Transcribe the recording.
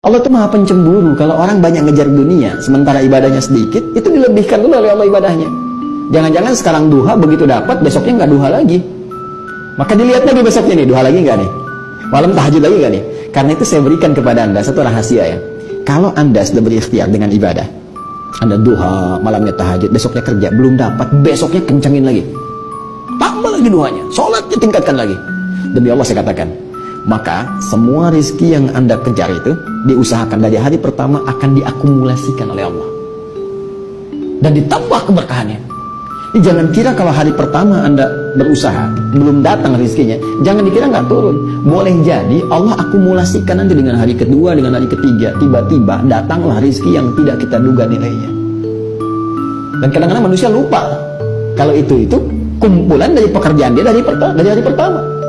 Allah itu maha pencemburu. Kalau orang banyak ngejar dunia sementara ibadahnya sedikit itu dilebihkan dulu oleh Allah ibadahnya. Jangan-jangan sekarang duha begitu dapat besoknya nggak duha lagi. Maka dilihat lagi besoknya nih duha lagi nggak nih? Malam tahajud lagi nggak nih? Karena itu saya berikan kepada anda satu rahasia ya. Kalau anda sudah berikhtiar dengan ibadah anda duha malamnya tahajud besoknya kerja belum dapat besoknya kencangin lagi. Tambah lagi duhanya sholatnya tingkatkan lagi. Demi Allah saya katakan maka semua rizki yang anda kejar itu diusahakan dari hari pertama akan diakumulasikan oleh Allah. Dan ditambah keberkahannya. Jadi jangan kira kalau hari pertama anda berusaha belum datang rizkinya jangan dikira nggak turun. Boleh jadi Allah akumulasikan nanti dengan hari kedua dengan hari ketiga. Tiba-tiba datanglah rizki yang tidak kita duga nilainya. Dan kadang-kadang manusia lupa kalau itu itu kumpulan dari pekerjaan dia dari, dari hari pertama